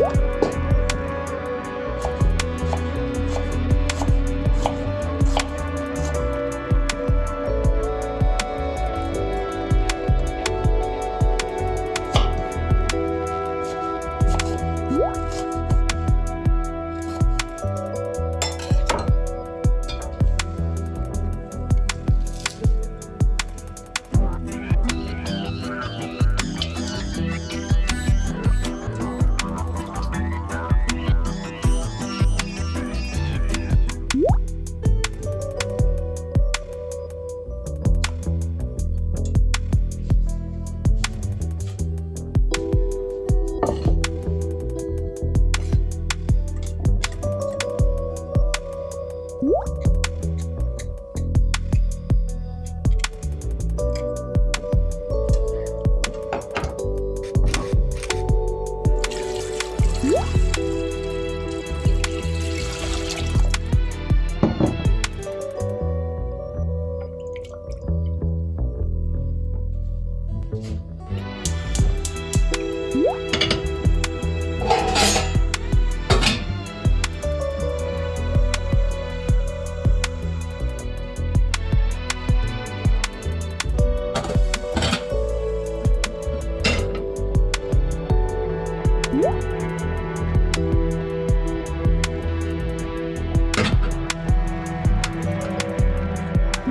요 What?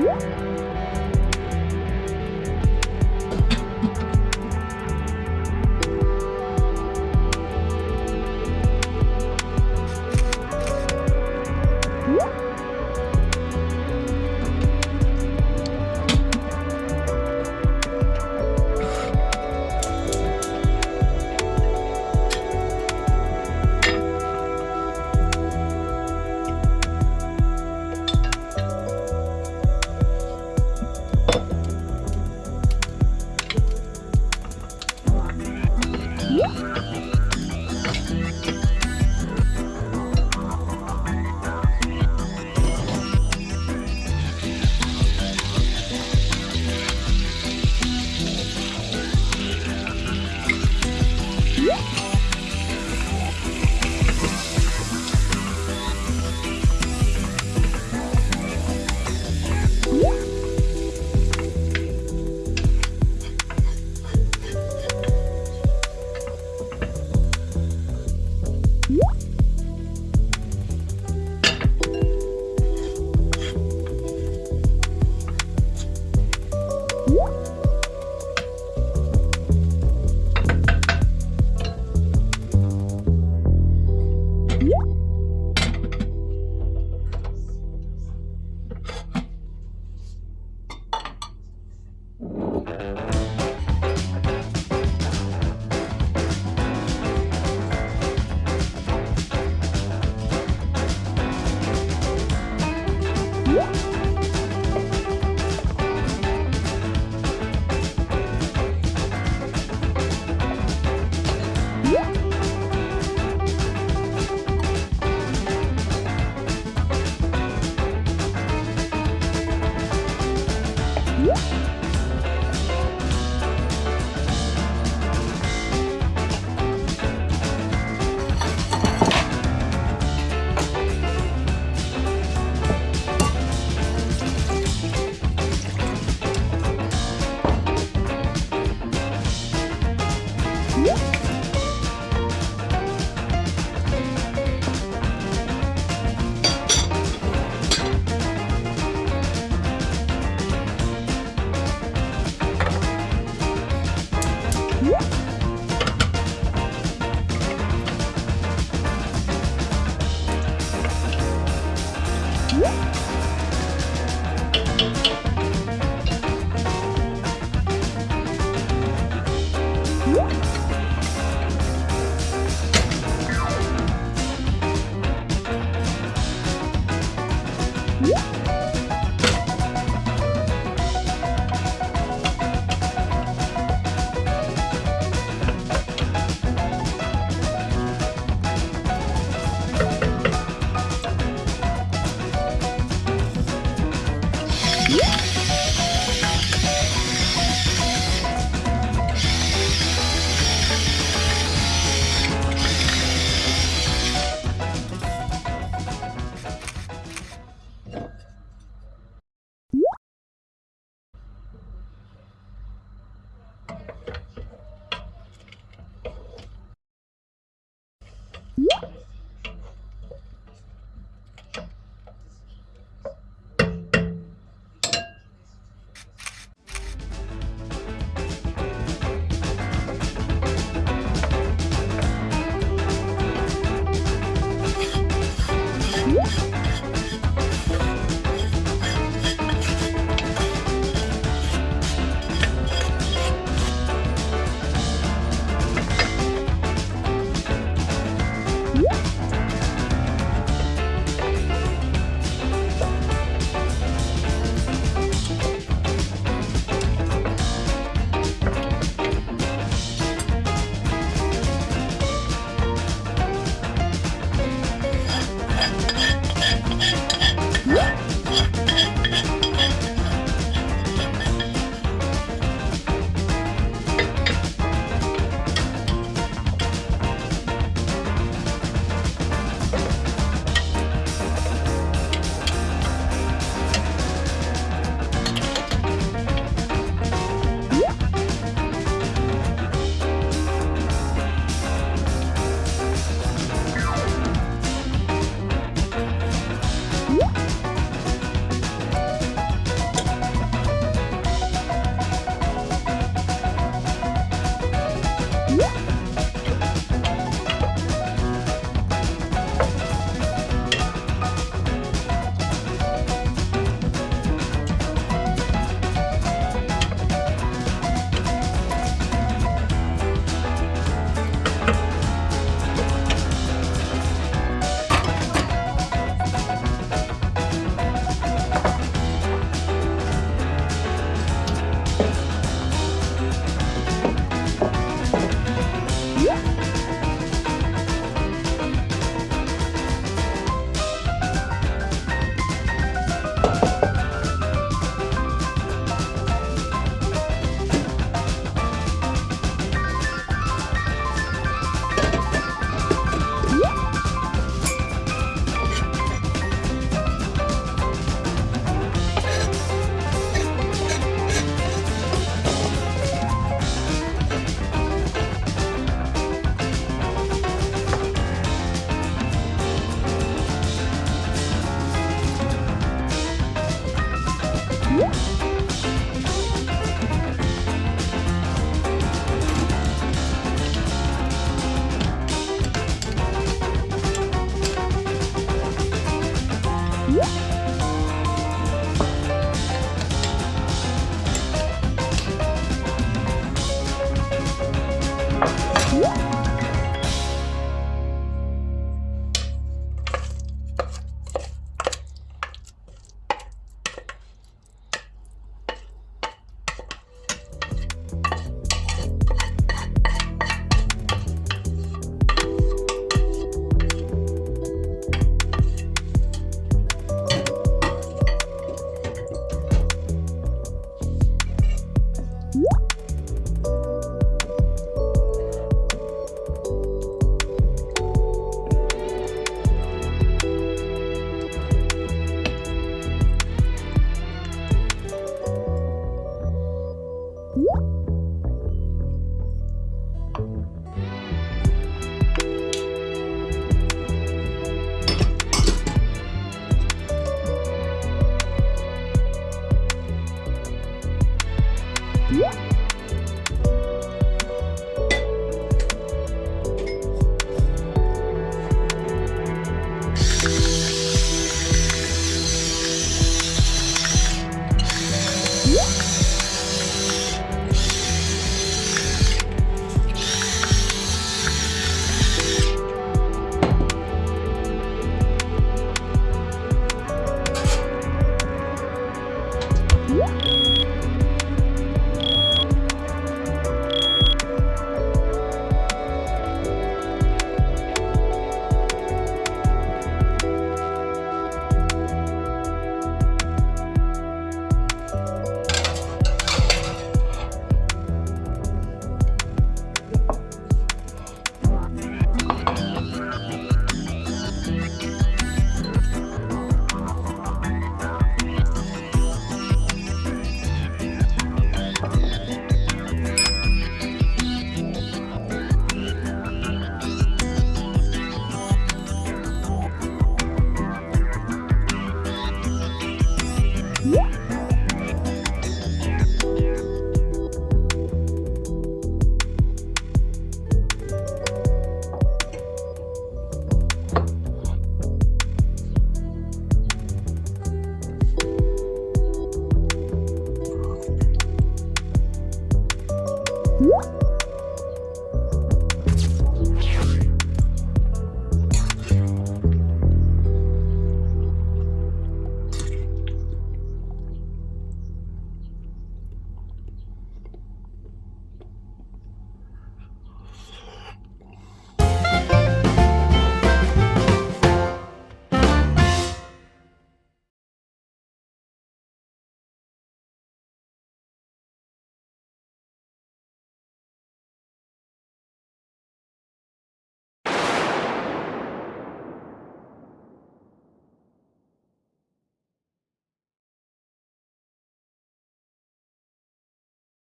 Música